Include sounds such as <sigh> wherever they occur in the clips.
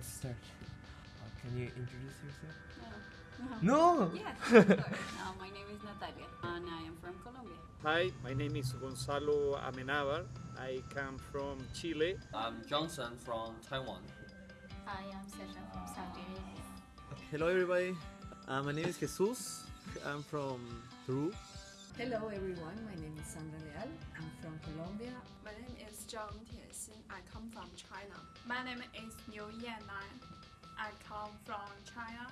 let's start. Uh, can you introduce yourself? No. No. <laughs> Yes, of. Uh, my name is Natalia, and I am from Colombia. Hi, my name is Gonzalo Amenabar. I come from Chile. I'm Johnson from Taiwan. Hi, I am Sasha from Saudi Arabia. Hello everybody, uh, my name is Jesus. I'm from Peru. Hello everyone, my name is Sandra Leal. I'm from Colombia. My name is Zhang Tianxin. I come from China. My name is Liu Yanlan. I come from China.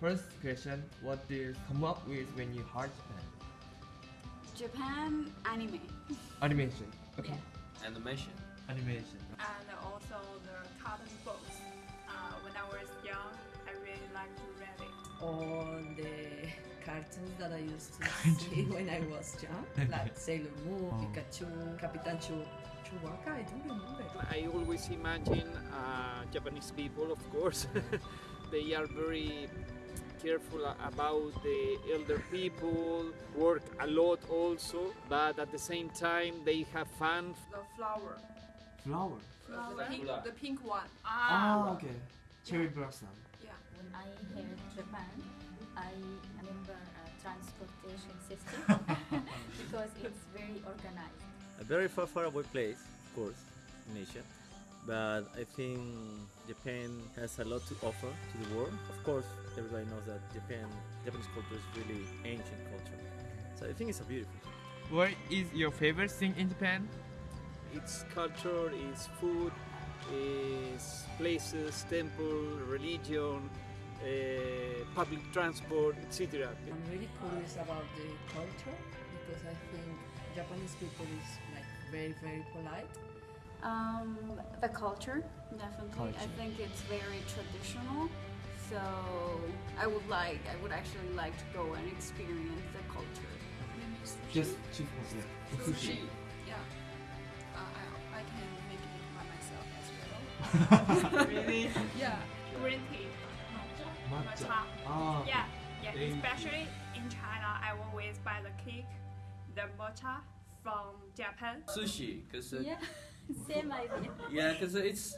First question: What do you come up with when you heard Japan? Japan anime. Animation. Okay. Animation. Animation. And also the cartoon books. Uh, when I was young, I really liked to read it. All the cartoons that I used to <laughs> see when I was young, like <laughs> Sailor Moon, Oh. Pikachu, Capitan Chu, Chewbacca, I don't remember. I always imagine uh, Japanese people, of course, <laughs> they are very careful about the elder people, work a lot also, but at the same time they have fun. The flower. Flower. The pink, the pink one. Ah, okay. Cherry blossom. Yeah. When I heard Japan, I remember a transportation system <laughs> <laughs> because it's very organized. A very far, far away place, of course, in Asia. But I think Japan has a lot to offer to the world. Of course, everybody knows that Japan, Japanese culture is really ancient culture. So I think it's a beautiful. thing. What is your favorite thing in Japan? Its culture, its food, its places, temple, religion, uh, public transport, etc. I'm really curious about the culture because I think Japanese people is like very, very polite. Um, the culture, definitely. I think it's very traditional. So I would like, I would actually like to go and experience the culture. Maybe sushi. Just chief yeah. sushi. Yeah. Uh, I, I can make it by myself as well. <laughs> really? Yeah. Green tea. Matcha. Matcha. Ah. Yeah, yeah. Thank you. Especially in China, I always buy the cake, the matcha from Japan. Sushi, because Yeah, <laughs> same idea. <laughs> yeah, because it's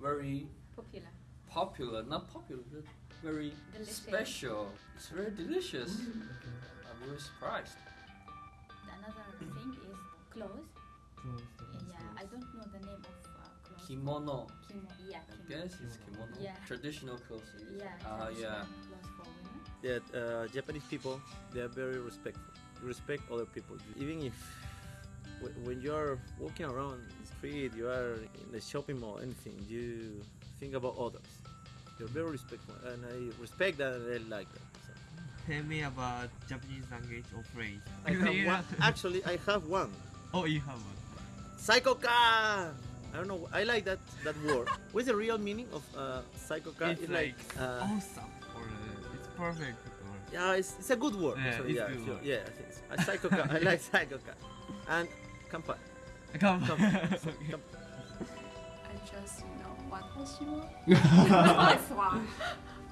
very Popular. popular. Not popular, but very Delicious. special. It's very delicious. I'm really surprised. Another thing is clothes. Close the Yeah, I don't know the name of uh, clothes. Kimono. Kimo. Yeah, I guess it's kimono. Yeah. Traditional clothes. Yeah. Ah, traditional yeah. Clothes for women. That uh, Japanese people, they are very respectful. Respect other people. Even if when you are walking around the street, you are in the shopping mall, anything, you think about others. You're very respectful, and I respect that and I like that. So. Tell me about Japanese language or phrase. I have <laughs> one. Actually, I have one. Oh, you have one. Psycho car. I don't know. I like that that word. <laughs> What's the real meaning of uh, psycho car? It's like uh, awesome or uh, it's perfect yeah, it's, it's a good word. Yeah, so, it's yeah, good word. yeah. I psycho cat. <laughs> I like psycho cat. And kampai. Kampai. kampai. <laughs> so, okay. kampai. I just you know what Hoshima. Konnichiwa.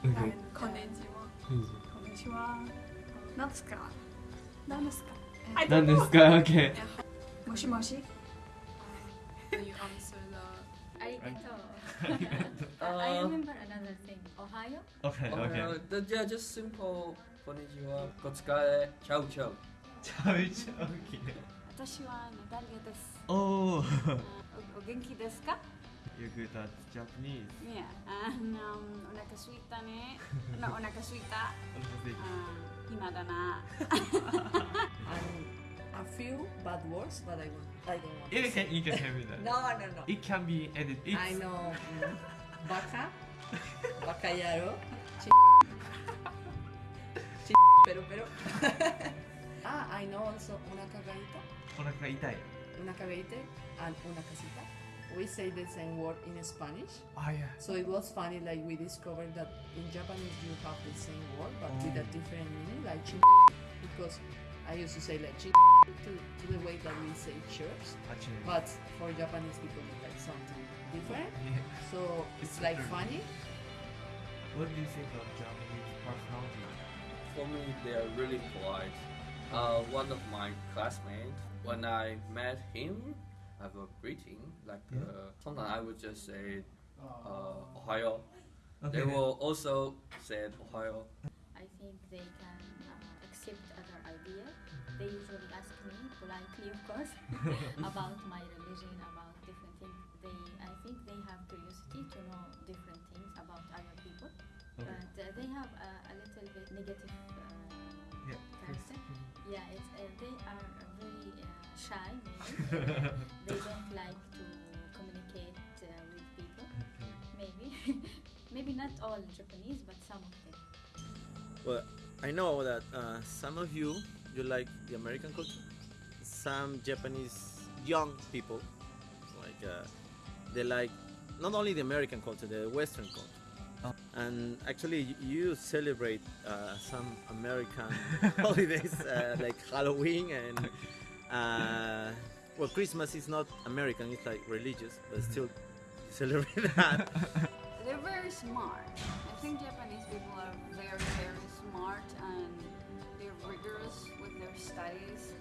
<laughs> And konnichiwa. Konnichiwa. Natsuka. Nanaska. I don't know. Okay. Yeah. Moshi moshi. you answer the. Arigato. uh, I remember another thing. Ohio. Okay. Okay. okay. Uh, yeah, just simple. こんにちは。お疲れ。チャウチャウ。チャウチャウ。私はダリアです。おお。お元気ですか You good at Japanese? Yeah. And, um, お腹すいたね。お腹すいた。お腹すいた。暇だな。a few bad words, but I, want, I don't want it to can, You can tell me that. no, no, no. It can be edited. It's... I know. Baka. Bacayaro. Sí, pero, pero. <laughs> ah, I know also una cagadita. Una cagadita. Una cagadita and una casita. We say the same word in Spanish. Ah, oh, yeah. So it was funny, like we discovered that in Japanese you have the same word, but oh. with a oh. different meaning, like. Because I used to say like to, to the way that we say church, ah, but for Japanese people it's like something different. Yeah. So it's, it's like funny. What do you think of Japanese personality? For me, they are really polite. Uh, one of my classmates, when I met him, I have a greeting. Like Yeah. uh, sometimes I would just say uh, Ohio. Okay. They will also say Ohio. I think they can uh, accept other ideas. They usually ask me politely, of course, <laughs> about my religion, about different things. They, I think they have curiosity to know different things about other people, Okay. but uh, they have a, a little bit negative uh, Yeah. character. Yeah, it's, uh, they are uh, very uh, shy. Maybe <laughs> they don't like to communicate uh, with people. Okay. Maybe, <laughs> maybe not all Japanese, but some of them. Well, I know that uh, some of you you like the American culture. Some Japanese young people, like uh, they like not only the American culture, the Western culture. Oh. And actually, you celebrate uh, some American <laughs> holidays uh, like Halloween and uh, well, Christmas is not American; it's like religious, but still celebrate <laughs> that. They're very smart. I think Japanese people are very, very smart and they're rigorous with their studies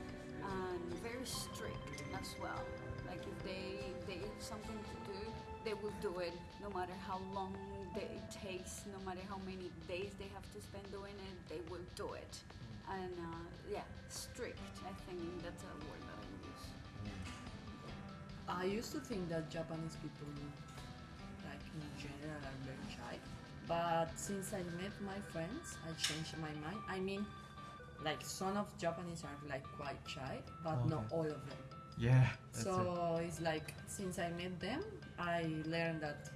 and very strict as well. Like if they they have something to do, they will do it no matter how long it takes, no matter how many days they have to spend doing it, they will do it. And uh, yeah, strict. I think that's a word that I use. I used to think that Japanese people, like in general, are very shy. But since I met my friends, I changed my mind. I mean, like some of Japanese are like quite shy, but not all of them. Yeah. That's it. so it's like since I met them, I learned that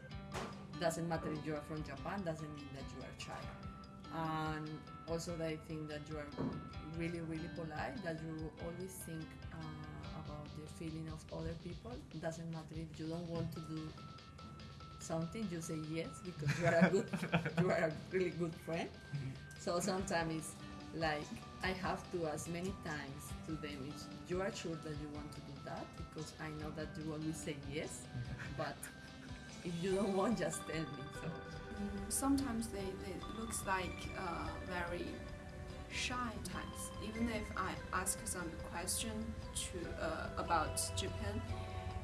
doesn't matter if you are from Japan, doesn't mean that you are shy. And also, I think that you are really, really polite. That you always think uh, about the feeling of other people. Doesn't matter if you don't want to do something, you say yes because you are a good, <laughs> you are a really good friend. So sometimes it's like I have to ask many times to them if you are sure that you want to do that because I know that you always say yes, <laughs> but if you don't want, just tell me. So Mm, sometimes they, they looks like uh, very shy types. Even if I ask some question to uh, about Japan,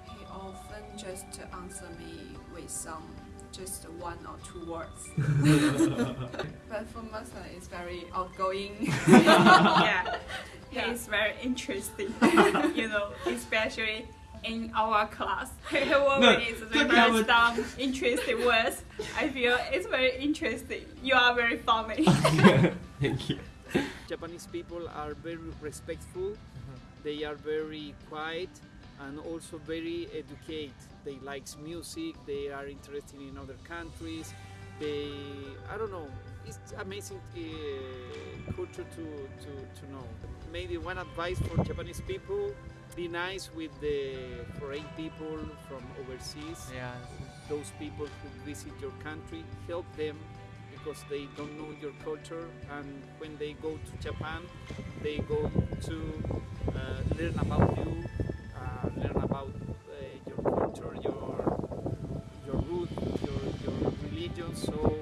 he often just answer me with some just one or two words. but for Masa, it's very outgoing. yeah, Yeah. he's very interesting. <laughs> you know, especially in our class. He always don't write have down interesting words. I feel it's very interesting. You are very funny. <laughs> Thank you. Japanese people are very respectful, uh-huh. they are very quiet and also very educated. They like music, they are interested in other countries. They, I don't know, it's amazing uh, culture to, to, to know. Maybe one advice for Japanese people, be nice with the foreign people from overseas Yeah. those people who visit your country, help them because they don't know your culture. And when they go to Japan, they go to uh, learn about you, learn about uh, your culture, your your root, your your religion. So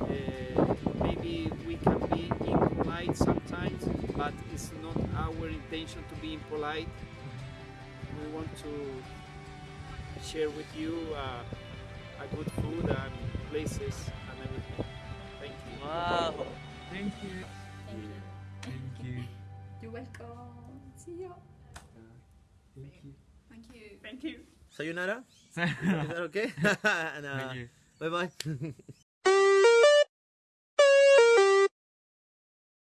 uh, maybe we can be impolite sometimes, but it's not our intention to be impolite. We want to share with you uh, a good food and places and everything. Thank you. Wow. Thank you. Thank you. Thank you. <laughs> you're welcome. See you. Thank you. Thank you. Thank you. Sayonara. <laughs> Is that okay? and, <laughs> uh, Thank you. bye bye. <laughs>